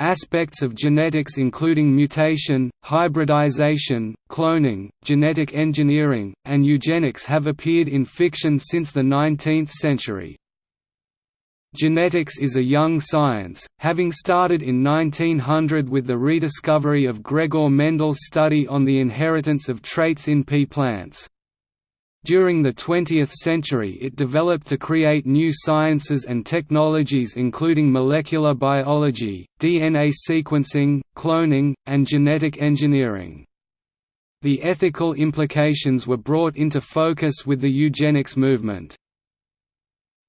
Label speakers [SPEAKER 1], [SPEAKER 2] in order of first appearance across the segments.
[SPEAKER 1] Aspects of genetics including mutation, hybridization, cloning, genetic engineering, and eugenics have appeared in fiction since the 19th century. Genetics is a young science, having started in 1900 with the rediscovery of Gregor Mendel's study on the inheritance of traits in pea plants. During the 20th century it developed to create new sciences and technologies including molecular biology, DNA sequencing, cloning, and genetic engineering. The ethical implications were brought into focus with the eugenics movement.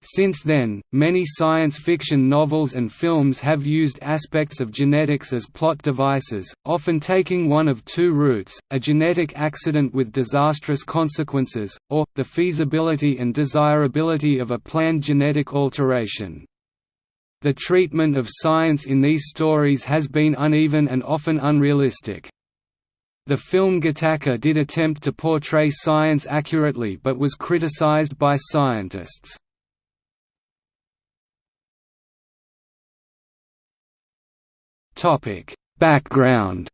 [SPEAKER 1] Since then, many science fiction novels and films have used aspects of genetics as plot devices, often taking one of two routes, a genetic accident with disastrous consequences, or, the feasibility and desirability of a planned genetic alteration. The treatment of science in these stories has been uneven and often unrealistic. The film Gattaca did attempt to portray science accurately but was criticized by scientists. Topic: Background.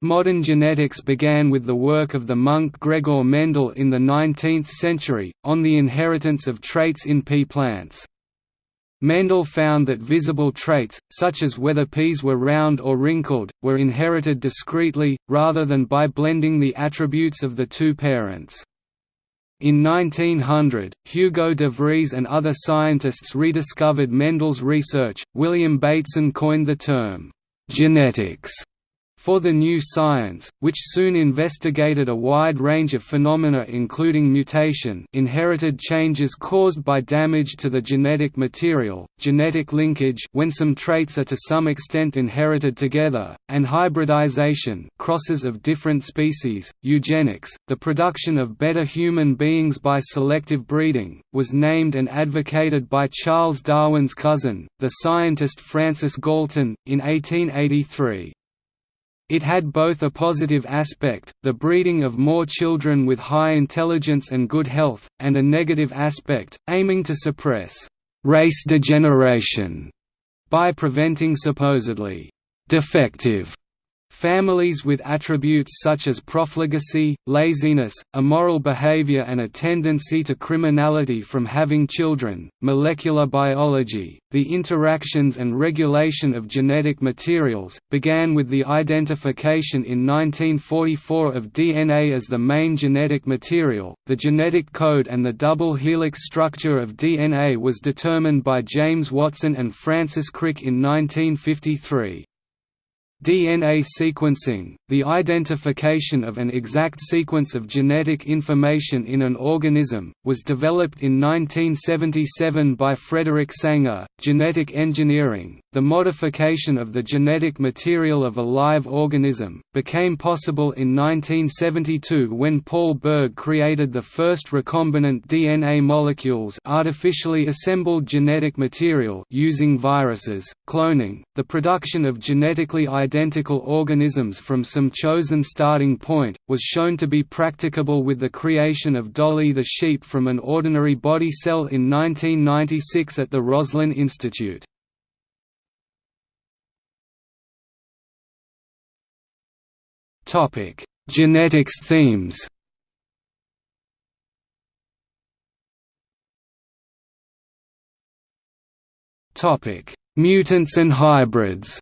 [SPEAKER 1] Modern genetics began with the work of the monk Gregor Mendel in the 19th century, on the inheritance of traits in pea plants. Mendel found that visible traits, such as whether peas were round or wrinkled, were inherited discretely, rather than by blending the attributes of the two parents. In 1900, Hugo de Vries and other scientists rediscovered Mendel's research. William Bateson coined the term genetics for the new science, which soon investigated a wide range of phenomena including mutation inherited changes caused by damage to the genetic material, genetic linkage when some traits are to some extent inherited together, and hybridization crosses of different species, eugenics, the production of better human beings by selective breeding, was named and advocated by Charles Darwin's cousin, the scientist Francis Galton, in 1883. It had both a positive aspect, the breeding of more children with high intelligence and good health, and a negative aspect, aiming to suppress «race degeneration» by preventing supposedly «defective» Families with attributes such as profligacy, laziness, immoral behavior and a tendency to criminality from having children. Molecular biology, the interactions and regulation of genetic materials, began with the identification in 1944 of DNA as the main genetic material. The genetic code and the double helix structure of DNA was determined by James Watson and Francis Crick in 1953. DNA sequencing, the identification of an exact sequence of genetic information in an organism, was developed in 1977 by Frederick Sanger. Genetic engineering, the modification of the genetic material of a live organism, became possible in 1972 when Paul Berg created the first recombinant DNA molecules artificially assembled genetic material using viruses, cloning, the production of genetically identified identical organisms from some chosen starting point, was shown to be practicable with the creation of Dolly the sheep from an ordinary body cell in 1996 at the Roslin Institute. Genetics themes Mutants and hybrids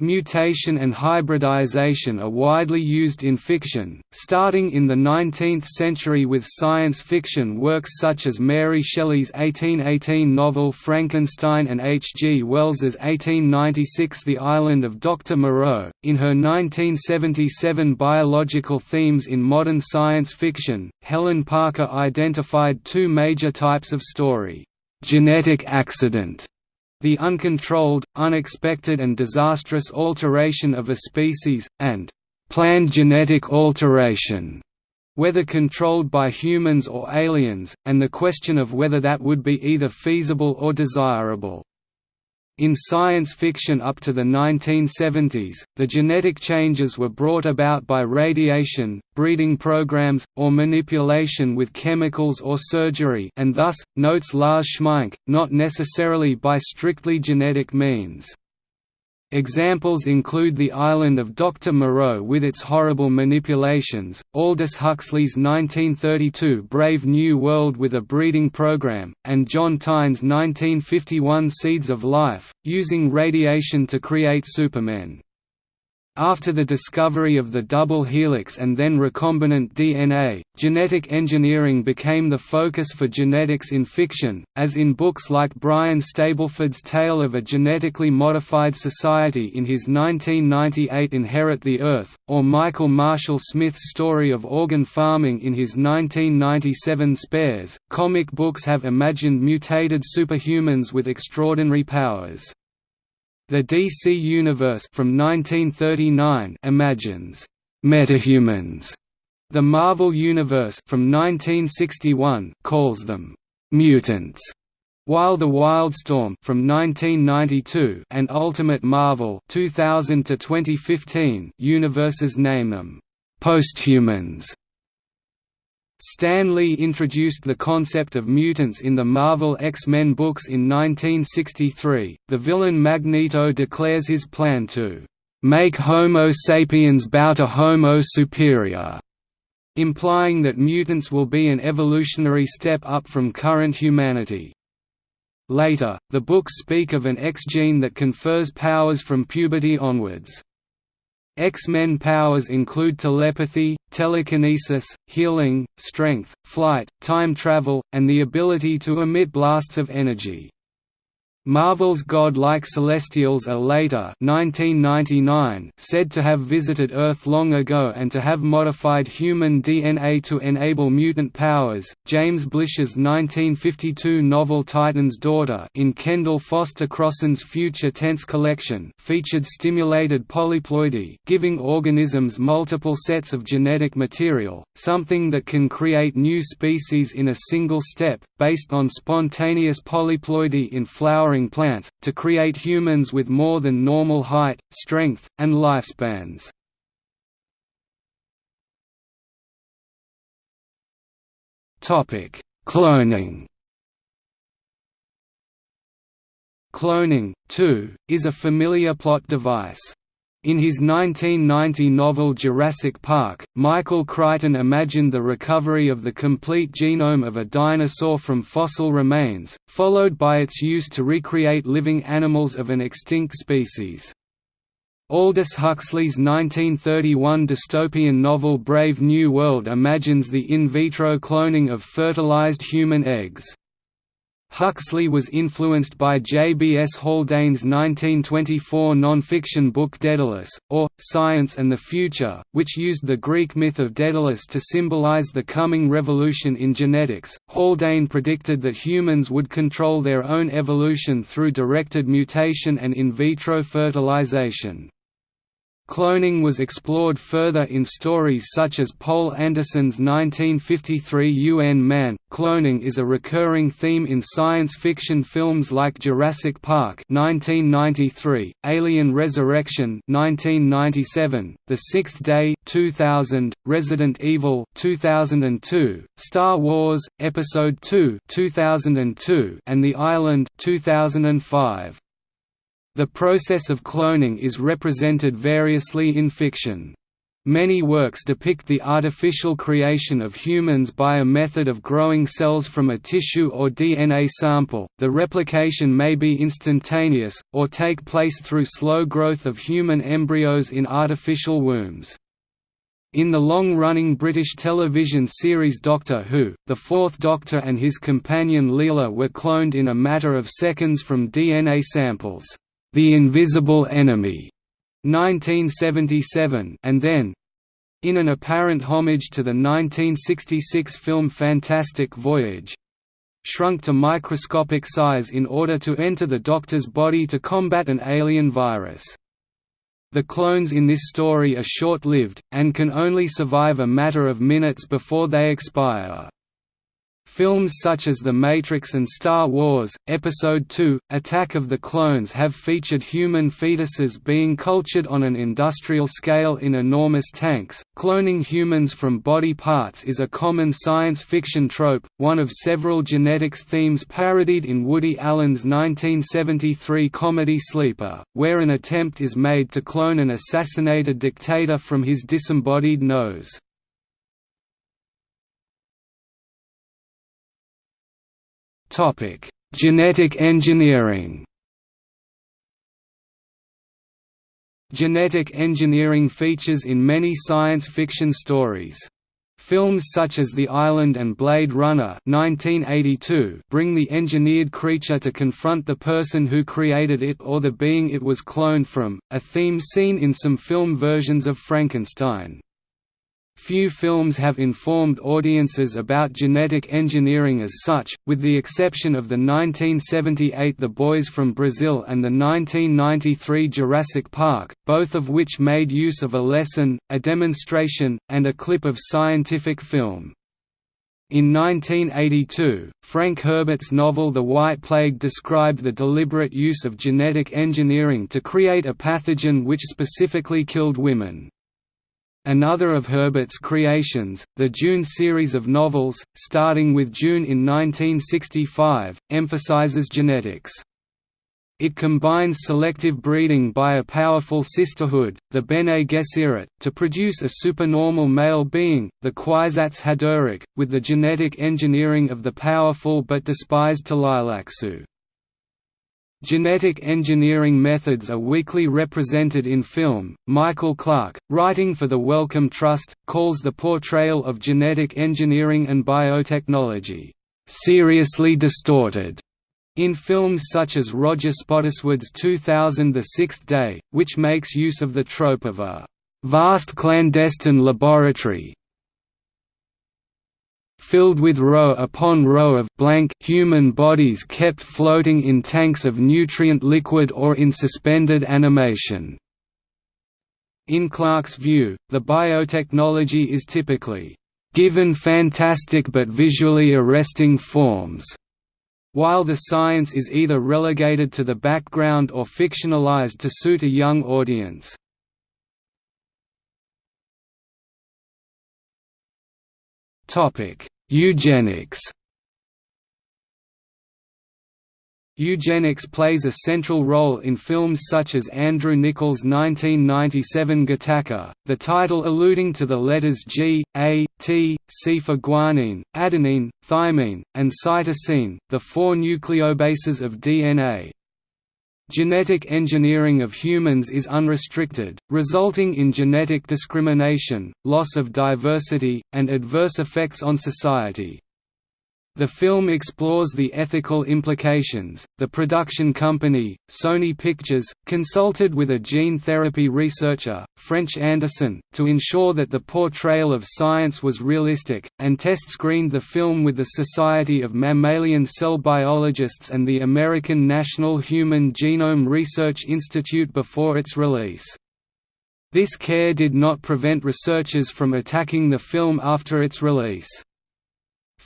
[SPEAKER 1] Mutation and hybridization are widely used in fiction, starting in the 19th century with science fiction works such as Mary Shelley's 1818 novel Frankenstein and H. G. Wells's 1896 The Island of Dr. Moreau. In her 1977 Biological Themes in Modern Science Fiction, Helen Parker identified two major types of story genetic accident the uncontrolled, unexpected and disastrous alteration of a species, and planned genetic alteration, whether controlled by humans or aliens, and the question of whether that would be either feasible or desirable. In science fiction up to the 1970s, the genetic changes were brought about by radiation, breeding programs, or manipulation with chemicals or surgery and thus, notes Lars Schmeink, not necessarily by strictly genetic means. Examples include the island of Dr. Moreau with its horrible manipulations, Aldous Huxley's 1932 Brave New World with a breeding program, and John Tyne's 1951 Seeds of Life, using radiation to create supermen. After the discovery of the double helix and then recombinant DNA, genetic engineering became the focus for genetics in fiction, as in books like Brian Stableford's Tale of a Genetically Modified Society in his 1998 Inherit the Earth, or Michael Marshall Smith's story of organ farming in his 1997 Spares. Comic books have imagined mutated superhumans with extraordinary powers. The DC Universe from 1939 imagines metahumans. The Marvel Universe from 1961 calls them mutants. While the Wildstorm from 1992 and Ultimate Marvel 2000 to 2015 universes name them posthumans. Stan Lee introduced the concept of mutants in the Marvel X-Men books in 1963. The villain Magneto declares his plan to make Homo sapiens bow to Homo superior, implying that mutants will be an evolutionary step up from current humanity. Later, the books speak of an X gene that confers powers from puberty onwards. X-Men powers include telepathy, telekinesis, healing, strength, flight, time travel, and the ability to emit blasts of energy. Marvel's god-like Celestials are later 1999 said to have visited Earth long ago and to have modified human DNA to enable mutant powers. James Blish's 1952 novel Titan's Daughter in Kendell Foster Crossen's Future Tense collection featured stimulated polyploidy, giving organisms multiple sets of genetic material, something that can create new species in a single step, based on spontaneous polyploidy in flowering plants, to create humans with more than normal height, strength, and lifespans. Cloning Cloning, too, is a familiar plot device. In his 1990 novel Jurassic Park, Michael Crichton imagined the recovery of the complete genome of a dinosaur from fossil remains, followed by its use to recreate living animals of an extinct species. Aldous Huxley's 1931 dystopian novel Brave New World imagines the in vitro cloning of fertilized human eggs. Huxley was influenced by J. B. S. Haldane's 1924 non-fiction book Daedalus, or, Science and the Future, which used the Greek myth of Daedalus to symbolize the coming revolution in genetics. Haldane predicted that humans would control their own evolution through directed mutation and in vitro fertilization. Cloning was explored further in stories such as Poul Anderson's 1953 UN Man. Cloning is a recurring theme in science fiction films like Jurassic Park (1993), Alien Resurrection (1997), The Sixth Day (2000), Resident Evil (2002), Star Wars: Episode II (2002), and The Island (2005). The process of cloning is represented variously in fiction. Many works depict the artificial creation of humans by a method of growing cells from a tissue or DNA sample. The replication may be instantaneous, or take place through slow growth of human embryos in artificial wombs. In the long-running British television series Doctor Who, the Fourth Doctor and his companion Leela were cloned in a matter of seconds from DNA samples. The Invisible Enemy, 1977, and then in an apparent homage to the 1966 film Fantastic Voyage shrunk to microscopic size in order to enter the Doctor's body to combat an alien virus. The clones in this story are short-lived, and can only survive a matter of minutes before they expire. Films such as The Matrix and Star Wars, Episode II, Attack of the Clones have featured human fetuses being cultured on an industrial scale in enormous tanks. Cloning humans from body parts is a common science fiction trope, one of several genetics themes parodied in Woody Allen's 1973 comedy Sleeper, where an attempt is made to clone an assassinated dictator from his disembodied nose. Topic: Genetic engineering. Genetic engineering features in many science fiction stories. Films such as The Island and Blade Runner 1982 bring the engineered creature to confront the person who created it or the being it was cloned from, a theme seen in some film versions of Frankenstein. Few films have informed audiences about genetic engineering as such, with the exception of the 1978 The Boys from Brazil and the 1993 Jurassic Park, both of which made use of a lesson, a demonstration, and a clip of scientific film. In 1982, Frank Herbert's novel The White Plague described the deliberate use of genetic engineering to create a pathogen which specifically killed women. Another of Herbert's creations, the Dune series of novels, starting with Dune in 1965, emphasizes genetics. It combines selective breeding by a powerful sisterhood, the Bene Gesserit, to produce a supernormal male being, the Kwisatz Haderach, with the genetic engineering of the powerful but despised Tleilaxu. Genetic engineering methods are weakly represented in film. Michael Clark, writing for the Wellcome Trust, calls the portrayal of genetic engineering and biotechnology seriously distorted in films such as Roger Spottiswoode's 2000 The Sixth Day, which makes use of the trope of a vast clandestine laboratory filled with row upon row of blank human bodies kept floating in tanks of nutrient liquid or in suspended animation. In Clark's view, the biotechnology is typically given fantastic but visually arresting forms, while the science is either relegated to the background or fictionalized to suit a young audience. Topic: Eugenics. Eugenics plays a central role in films such as Andrew Niccol's 1997 Gattaca, the title alluding to the letters G, A, T, C for guanine, adenine, thymine, and cytosine, the four nucleobases of DNA. Genetic engineering of humans is unrestricted, resulting in genetic discrimination, loss of diversity, and adverse effects on society. The film explores the ethical implications. The production company, Sony Pictures, consulted with a gene therapy researcher, French Anderson, to ensure that the portrayal of science was realistic, and test screened the film with the Society of Mammalian Cell Biologists and the American National Human Genome Research Institute before its release. This care did not prevent researchers from attacking the film after its release.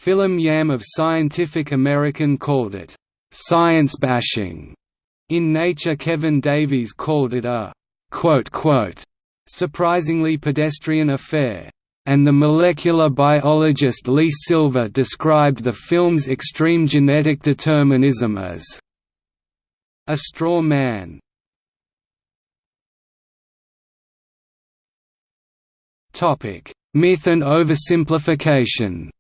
[SPEAKER 1] Philip Yam of Scientific American called it, "...science bashing." In Nature Kevin Davies called it a surprisingly pedestrian affair, and the molecular biologist Lee Silver described the film's extreme genetic determinism as a straw man. Myth and oversimplification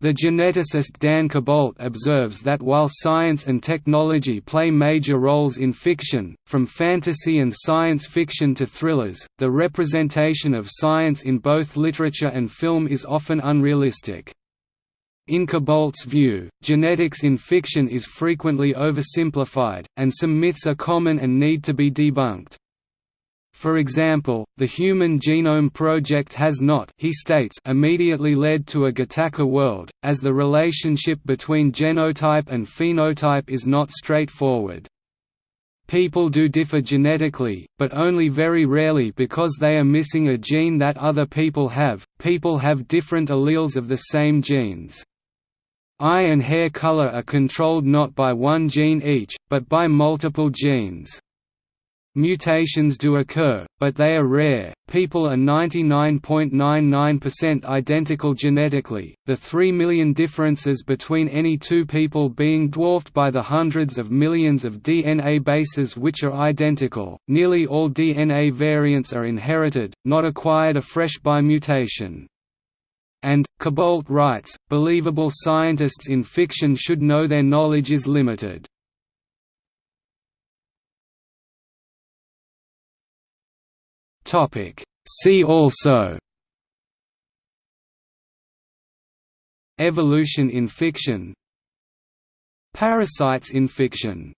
[SPEAKER 1] The geneticist Dan Koboldt observes that while science and technology play major roles in fiction, from fantasy and science fiction to thrillers, the representation of science in both literature and film is often unrealistic. In Koboldt's view, genetics in fiction is frequently oversimplified, and some myths are common and need to be debunked. For example, the Human Genome Project has not he states immediately led to a Gattaca world, as the relationship between genotype and phenotype is not straightforward. People do differ genetically, but only very rarely because they are missing a gene that other people have. People have different alleles of the same genes. Eye and hair color are controlled not by one gene each, but by multiple genes. Mutations do occur, but they are rare. People are 99.99% identical genetically, the 3 million differences between any two people being dwarfed by the hundreds of millions of DNA bases which are identical. Nearly all DNA variants are inherited, not acquired afresh by mutation. And, Koboldt writes, believable scientists in fiction should know their knowledge is limited. Topic. See also. Evolution in fiction. Parasites in fiction